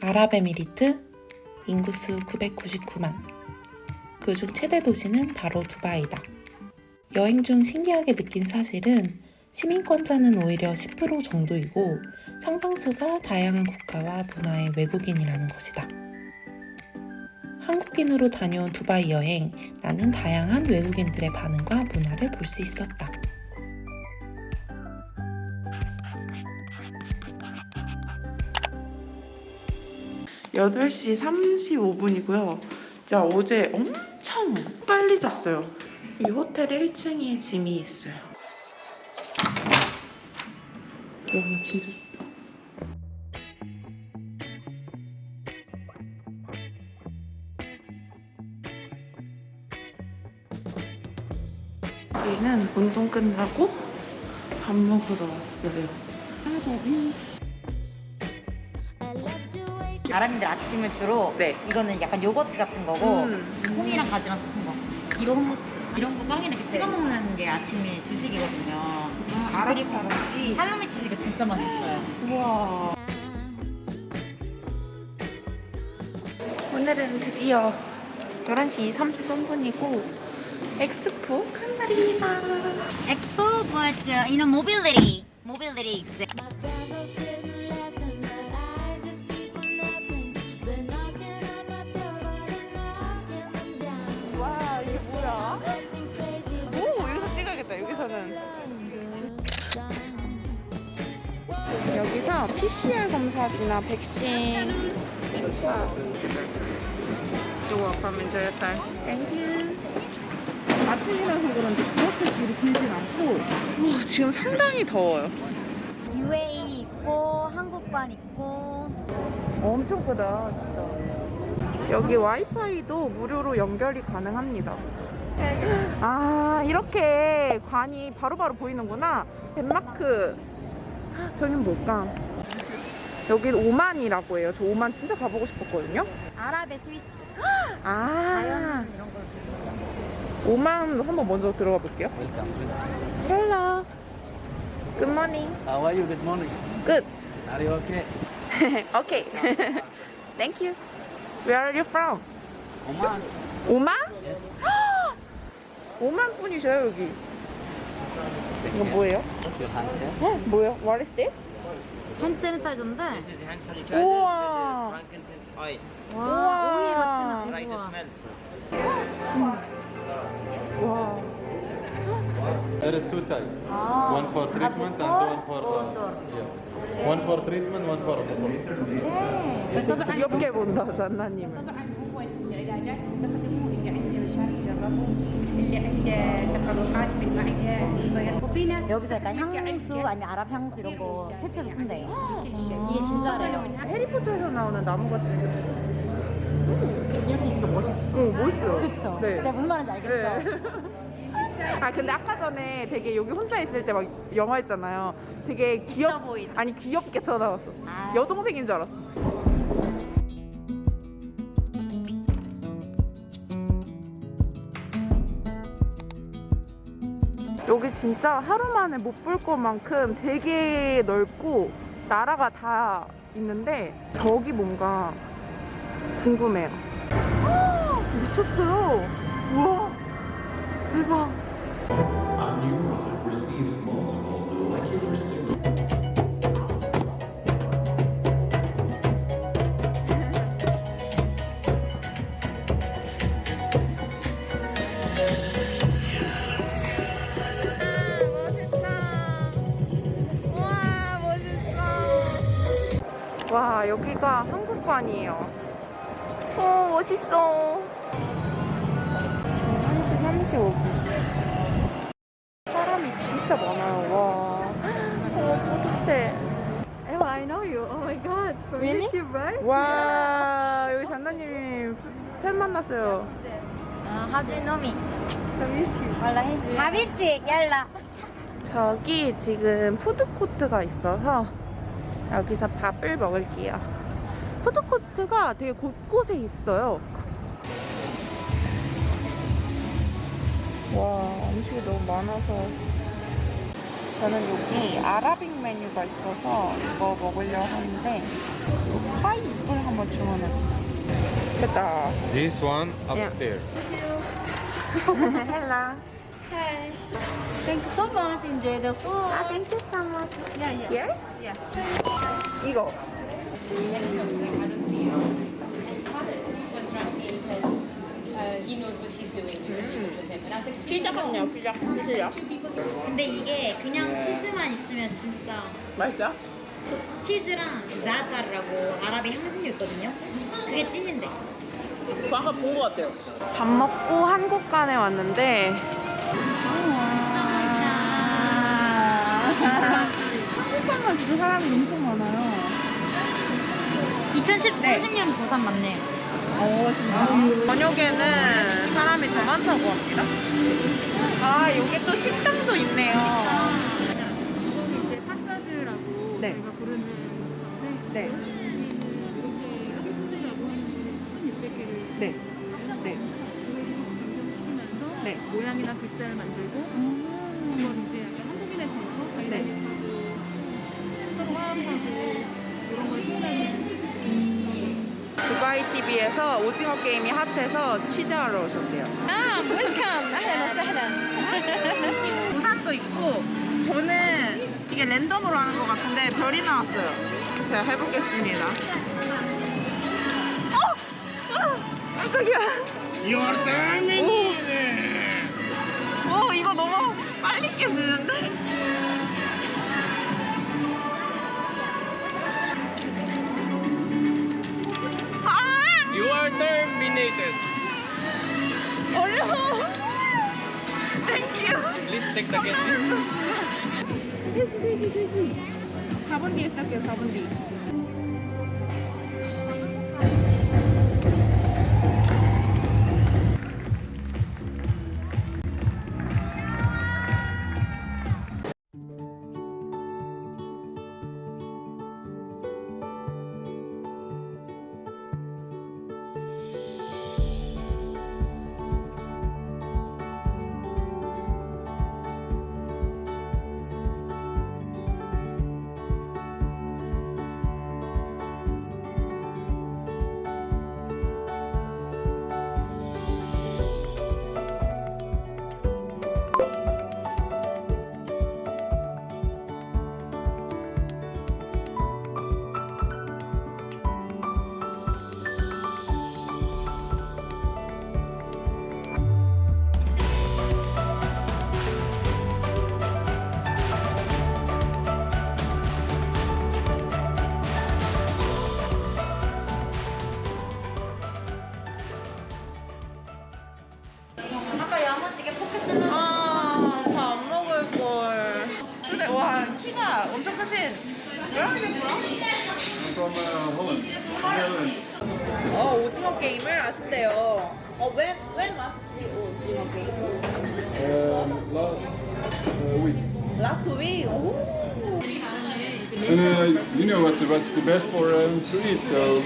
아랍에미리트 인구수 999만. 그중 최대 도시는 바로 두바이다. 여행 중 신기하게 느낀 사실은 시민권자는 오히려 10% 정도이고 상당수가 다양한 국가와 문화의 외국인이라는 것이다. 한국인으로 다녀온 두바이 여행, 나는 다양한 외국인들의 반응과 문화를 볼 수 있었다. 여덟 시 35분이고요. 자, 어제 엄청 빨리 잤어요. 이 호텔 1층에 짐이 있어요. 와, 진짜 좋다. 우리는 운동 끝나고 밥 먹으러 왔어요. 아랍인들 아침을 주로 네. 이거는 약간 요거트 같은 거고 음. 콩이랑 가지랑 섞은 거 이거 hummus 이런 거 빵이랑 이렇게 찍어 먹는 게 아침에 주식이거든요 아랍 사람들이 할로미 치즈가 진짜 맛있어요 우와. 오늘은 드디어 11시 33분이고 엑스포 간 날입니다. Expo but uh, you know mobility mobility exam PCR 검사지나 백신. from enjoy your time. Thank you. 아침이라서 그런지 그렇게 줄이 길진 않고 와, 지금 상당히 더워요. UAE 있고 한국관 있고 엄청 크다 진짜 여기 와이파이도 무료로 연결이 가능합니다 아 이렇게 관이 바로바로 보이는구나 덴마크 저긴 뭘까 여기 오만이라고 해요 저 오만 진짜 가보고 싶었거든요 아랍의 스위스 아 자연 이런 거 오만 한번 먼저 들어가 볼게요 Hello good morning How are you? Good morning. Good Are you okay? Okay Thank you Where are you from? Oman. 오만? 오만 분이셔요 여기 이거 뭐예요? 어? 뭐예요? What is this? 핸드 세니타이저인데 This is hand sanitizer. 우와. This is frankincense oil. 와 우와. 오일 같이 Try to 나 smell. 와 There is two types. 아, One for treatment and one for uh, yeah. One for treatment, one for operation. 귀엽게 본다 잔나님을 طبعا هو العلاجات تستخدمه اللي عنده مشاكل جربه اللي عنده تقرحات في المعده الفيروس وفي ناس 여기서 약간 향수 아니면 아랍 향수 이런 거 채취해서 쓴대요 이게 진짜래요 해리포터에서 나오는 나무같이 생겼어요 이렇게 있으니까 멋있죠 오 멋있어요 그쵸? 네. 제가 무슨 말인지 알겠죠? 네. 아 근데 아까 전에 되게 여기 혼자 있을 때 막 영화 했잖아요 되게 귀엽 있어 보이죠? 아니 귀엽게 쳐다봤어 아. 여동생인 줄 알았어 진짜 하루 만에 못 볼 것만큼 되게 넓고 나라가 다 있는데 저기 뭔가 궁금해요. 헉, 미쳤어요. 우와 대박 와 여기가 한국관이에요 오 멋있어 1시 35분 사람이 진짜 많아요 와 어, 뿌듯해 Oh, I know you. Oh my god. From Really? YouTube, right? 와 여기 장난님이 팬 만났어요 아, 하주 노미 From YouTube. 하비티 얄라 저기 지금 푸드코트가 있어서 여기서 밥을 먹을게요. 푸드코트가 되게 곳곳에 있어요. 와, 음식이 너무 많아서. 저는 여기 아라빅 메뉴가 있어서 이거 먹으려고 하는데, 파인애플 한번 주문해. 됐다. This one upstairs. 헬라. Hi. Thank you so much. Enjoy the food. Ah, thank you so much. Yeah, yeah. Yeah? Yeah. 이거. 피자 같네요, 피자. 피자. 근데 이게 그냥 치즈만 있으면 진짜 맛있어요? 치즈랑 자자르라고 아랍의 향신료 있거든요. 그게 찐인데. 저 아까 본 것 같아요. 밥 먹고 한국간에 왔는데 한국간만 진짜 사람이 엄청 많아요. 2010, 30년 부산 맞네요. 오 진짜. 저녁에는 사람이 더 많다고 합니다. 아 여기 또 식당도 있네요. 이거는 이제 파사드라고 네. 제가 부르는 네. 이렇게 아기푸드라고 하는 거는 1600개를 네. 네. 네. 모양이나 글자를 만들고 음. TV에서 오징어 게임이 핫해서 취재하러 오셨대요. 아, 웰컴. 아하나, 사하나. 부산도 있고, 저는 이게 랜덤으로 하는 것 같은데 별이 나왔어요. 제가 해보겠습니다. 어! 아, 어! 깜짝이야. 오. 오, 이거 너무 빨리 깨지는데? Terminated. 어려워. 땡큐. Please take the candy. 3시 3시 3시 4분 뒤에 시작해요 4분 뒤 어 when, when last 오징어 게임? Um, last uh, week. last week? 오 And uh, you know what's, what's the best for um, to eat, so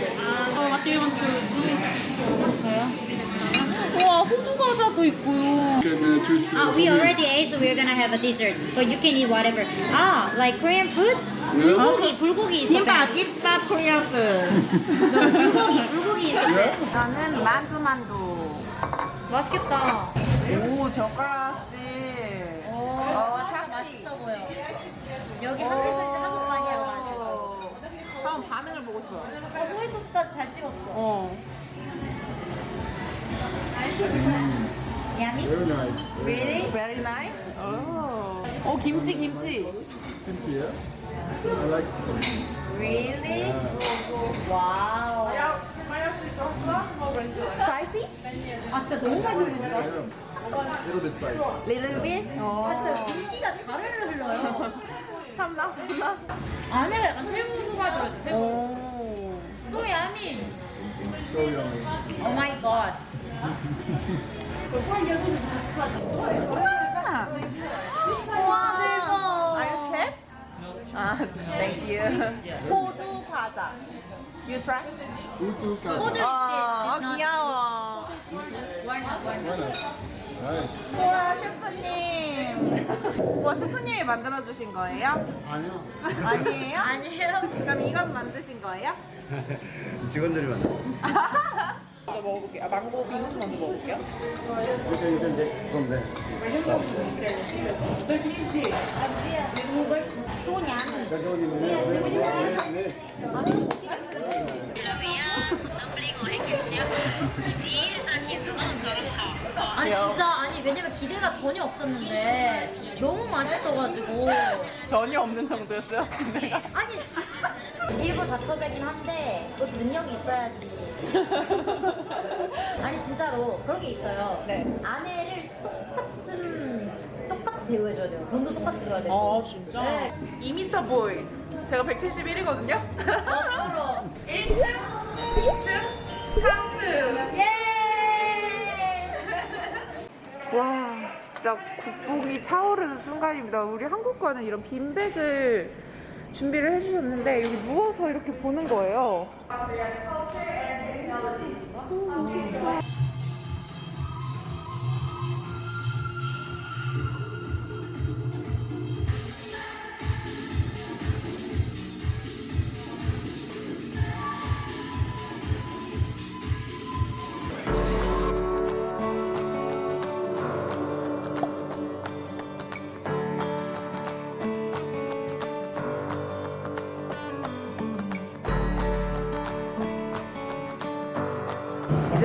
우와 호두 과자도 있고요 you can uh, choose. Uh, Ah, we from already ate, so we're gonna have a dessert. But you can eat whatever. Ah, like Korean food? Yeah. 불고기, 불고기. is the 김밥 best. 김밥 코리아프 불고기, 불고기. Best. Yeah? 저는 만두만두 맛있겠다. 오 젓가락질 오, 어, 샤프리. 맛있어 보여. 여기 한국인들이 한국 많이 하러 가지고. 한번 반응을 보고 싶어요 어, 소이 소스까지 잘 찍었어. 어 Yummy? Very nice. Really? Very nice 오, 어 김치 김치 yeah? I like it. Really? 와우. Spicy? 아, 진짜 너무? 아, 진짜 잘 흘러요. 탐나 안에 약간 새우 소가 들어있어, 새우. 오. Oh my god. 와, 대박. Are you chef? 아, thank you. 호두 과자. You try? Is this? 아, It's not 귀여워. 우와 셰프님. 우와 셰프님이 만들어 주신 거예요? 아니요. 아니에요? 아니에요. 그럼 이건 만드신 거예요? 직원들이 만든 먼저 먹어볼게요. 아, 망고 빙수 먼저 먹어볼게요. 아니 진짜 아니 왜냐면 기대가 전혀 없었는데 너무 맛있어가지고 전혀 없는 정도였어요. 내가. 아니 일부 다쳐되긴 한데 그것도 능력이 있어야지 아니 진짜로 그런 게 있어요 네. 아내를 똑같은 똑같이 대우해줘야 돼요 돈도 똑같이 줘야 되고 아 진짜? 네. 2m 보이. 제가 171이거든요. 어, 1층, 2층, 3층. 예! 와 진짜 국뽕이 차오르는 순간입니다. 우리 한국과는 이런 빈백을 준비를 해주셨는데 여기 누워서 이렇게 보는 거예요. 오, 멋있어. 이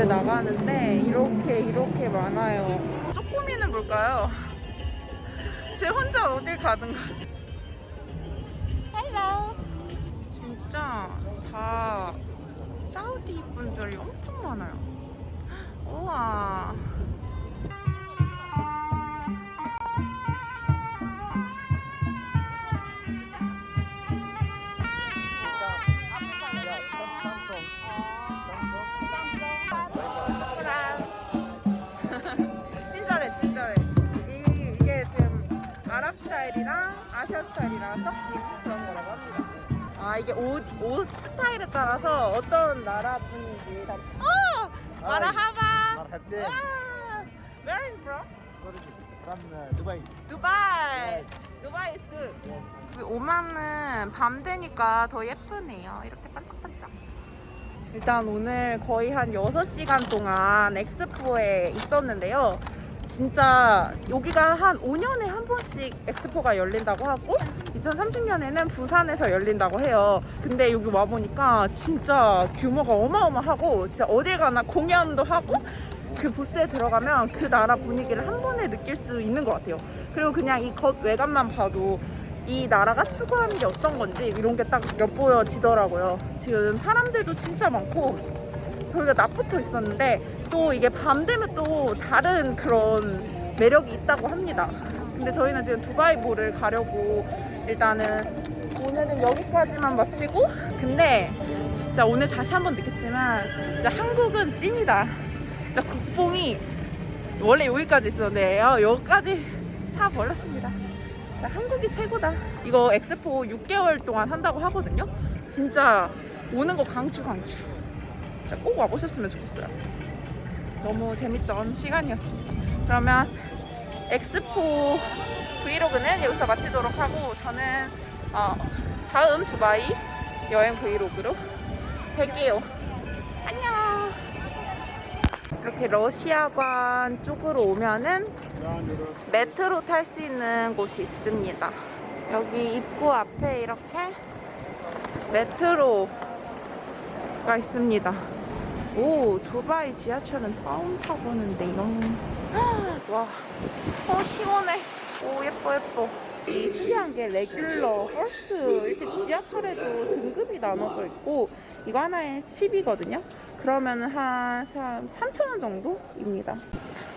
나가는데 이렇게 이렇게 많아요. 쪼꼬미는 뭘까요? 제 혼자 어딜 가든 가지. Hello. 진짜 다 사우디 분들이 엄청 많아요. 우와. 헤어 스타일이랑 섞인 그런 거라고 합니다. 아 이게 옷, 옷 스타일에 따라서 어떤 나라 분인지 다. 마라하바. 마라하바. Where are you from? From uh, Dubai. Dubai. Dubai is good. 그 오만은 밤 되니까 더 예쁘네요. 이렇게 반짝반짝. 일단 오늘 거의 한 6시간 동안 엑스포에 있었는데요. 진짜 여기가 한 5년에 한 번씩 엑스포가 열린다고 하고 2030년에는 부산에서 열린다고 해요 근데 여기 와보니까 진짜 규모가 어마어마하고 진짜 어딜 가나 공연도 하고 그 부스에 들어가면 그 나라 분위기를 한 번에 느낄 수 있는 것 같아요. 그리고 그냥 이 겉 외관만 봐도 이 나라가 추구하는 게 어떤 건지 이런 게 딱 엿보여지더라고요. 지금 사람들도 진짜 많고 저희가 낮부터 있었는데 또 이게 밤 되면 또 다른 그런 매력이 있다고 합니다. 근데 저희는 지금 두바이보를 가려고 일단은 오늘은 여기까지만 마치고 근데 진짜 오늘 다시 한번 느꼈지만 진짜 한국은 찐이다. 진짜 국뽕이 원래 여기까지 있었는데요. 여기까지 차 버렸습니다. 진짜 한국이 최고다. 이거 엑스포 6개월 동안 한다고 하거든요. 진짜 오는 거 강추 강추. 진짜 꼭 와보셨으면 좋겠어요. 너무 재밌던 시간이었습니다. 그러면 엑스포 브이로그는 여기서 마치도록 하고 저는 어, 다음 두바이 여행 브이로그로 뵐게요. 안녕. 이렇게 러시아관 쪽으로 오면은 메트로 탈 수 있는 곳이 있습니다. 여기 입구 앞에 이렇게 메트로가 있습니다. 오, 두바이 지하철은 처음 타보는데요. 와, 어, 시원해. 오, 예뻐, 예뻐. 이 신기한 게 regular, first 이렇게 지하철에도 등급이 나눠져 있고 이거 하나에 10이거든요. 그러면 한 3,000원 정도입니다.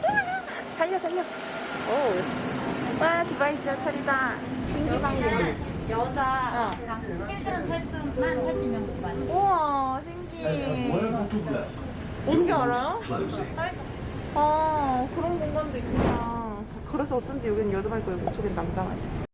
달려, 달려. 오, 와, 두바이 지하철이다. 신기방기. 여자랑 칠드런 탈 수만 탈수 있는 공간 우와, 신기 해. 어떻게 알아요? 아, 그런 공간도 있구나. 그래서 어쩐지 여기는 여자가 있고 이쪽엔 남자가 있어.